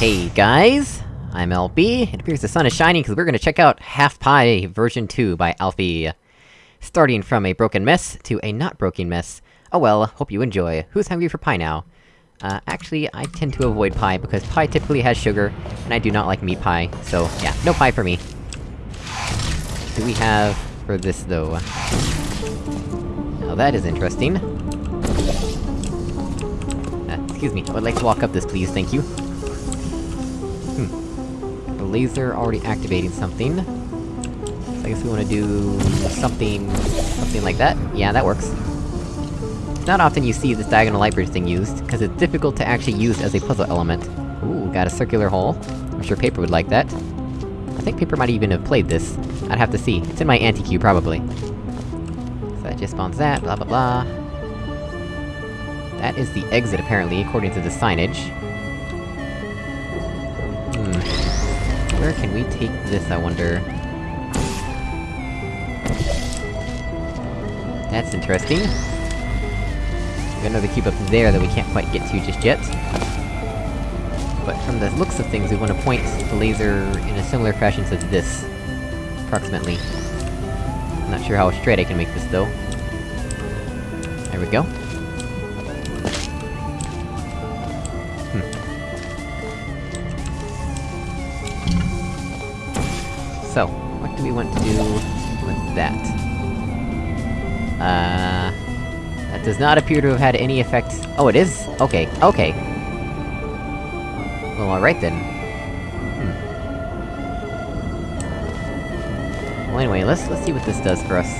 Hey guys! I'm LB, it appears the sun is shining because we're gonna check out Half Pie version 2 by Alfie. Starting from a broken mess to a not broken mess. Oh well, hope you enjoy. Who's hungry for pie now? Uh, actually, I tend to avoid pie, because pie typically has sugar, and I do not like meat pie, so yeah, no pie for me. Do we have for this, though? Now that is interesting. Uh, excuse me, I would like to walk up this, please, thank you. Laser already activating something. So I guess we wanna do... something... something like that? Yeah, that works. Not often you see this diagonal light bridge thing used, because it's difficult to actually use as a puzzle element. Ooh, got a circular hole. I'm sure Paper would like that. I think Paper might even have played this. I'd have to see. It's in my anti-queue, probably. So that just spawns that, blah blah blah. That is the exit, apparently, according to the signage. Where can we take this, I wonder? That's interesting. We've got another cube up there that we can't quite get to just yet. But from the looks of things, we want to point the laser in a similar fashion to this. Approximately. I'm not sure how straight I can make this, though. There we go. So, what do we want to do with that? Uh... That does not appear to have had any effect- Oh, it is? Okay, okay. Well, alright then. Hmm. Well anyway, let's- let's see what this does for us.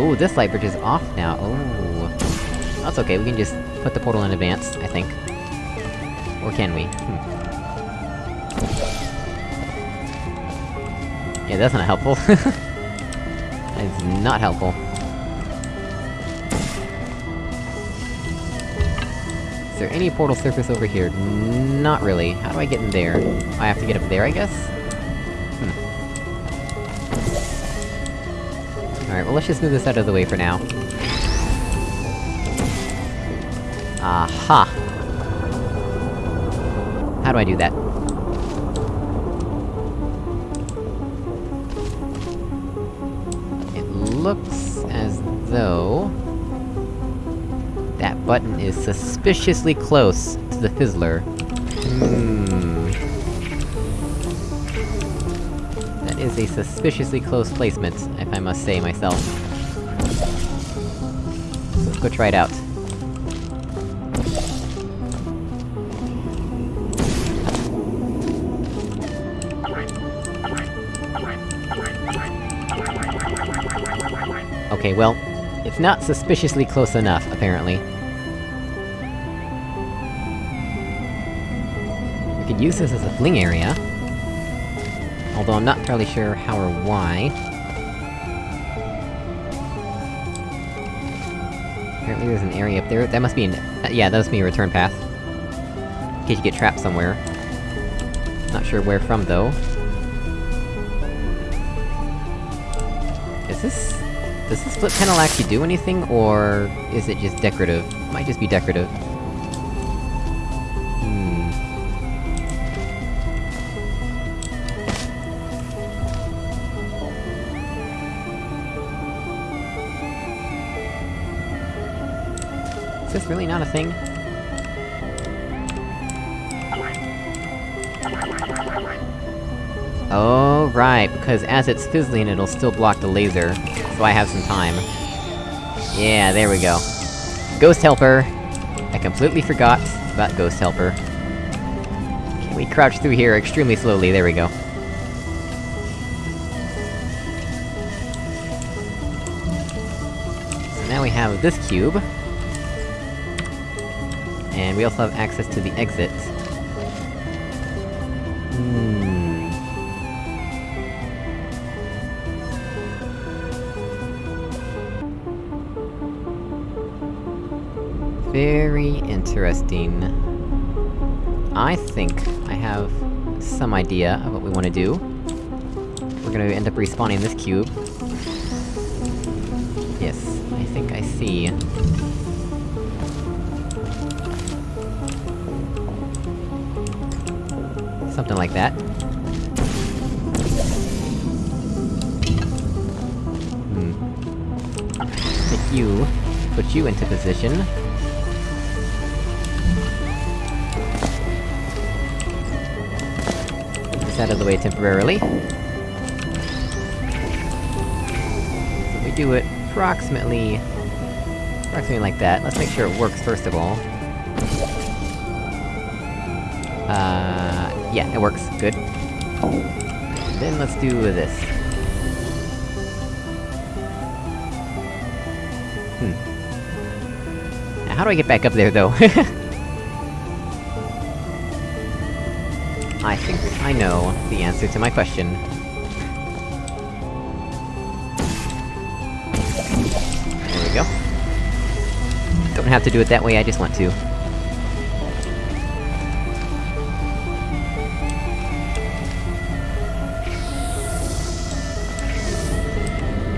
Ooh, this light bridge is off now, oh. That's okay, we can just put the portal in advance, I think. Or can we? Hmm. Yeah, that's not helpful. that is not helpful. Is there any portal surface over here? Not really. How do I get in there? I have to get up there, I guess? Hmm. Alright, well let's just move this out of the way for now. Aha! How do I do that? Looks as though... That button is suspiciously close to the fizzler. Hmm... That is a suspiciously close placement, if I must say myself. So let's go try it out. Okay, well, it's not suspiciously close enough, apparently. We could use this as a fling area. Although I'm not entirely sure how or why. Apparently there's an area up there, that must be an- uh, yeah, that must be a return path. In case you get trapped somewhere. Not sure where from, though. Is this... Does this split panel actually do anything, or is it just decorative? Might just be decorative. Hmm... Is this really not a thing? Oh, right, because as it's fizzling, it'll still block the laser, so I have some time. Yeah, there we go. Ghost Helper! I completely forgot about Ghost Helper. Can we crouch through here extremely slowly, there we go. So now we have this cube. And we also have access to the exit. Very interesting. I think I have some idea of what we want to do. We're gonna end up respawning this cube. Yes, I think I see. Something like that. Hmm. You, put you into position. This out of the way temporarily. So we do it approximately... approximately like that. Let's make sure it works first of all. Uh... yeah, it works. Good. Then let's do this. Hmm. Now, how do I get back up there, though? I think I know the answer to my question. There we go. Don't have to do it that way, I just want to.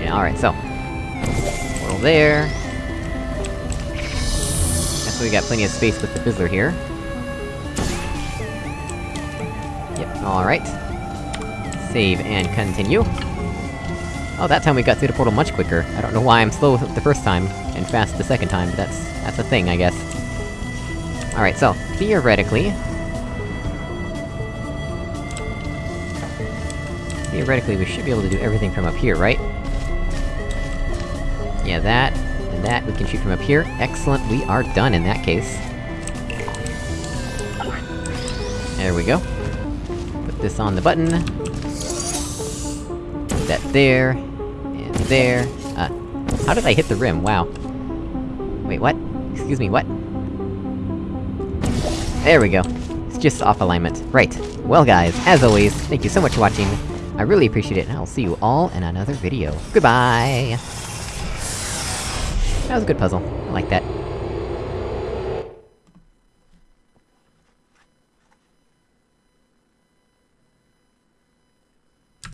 Yeah, alright, so. Portal there. Guess we got plenty of space with the Fizzler here. Alright. Save and continue. Oh, that time we got through the portal much quicker. I don't know why I'm slow the first time, and fast the second time, but that's... that's a thing, I guess. Alright, so, theoretically... Theoretically, we should be able to do everything from up here, right? Yeah, that, and that, we can shoot from up here. Excellent, we are done in that case. There we go. This on the button. Put that there, and there. Uh, how did I hit the rim? Wow. Wait, what? Excuse me, what? There we go. It's just off alignment. Right. Well guys, as always, thank you so much for watching. I really appreciate it, and I'll see you all in another video. Goodbye! That was a good puzzle. I like that.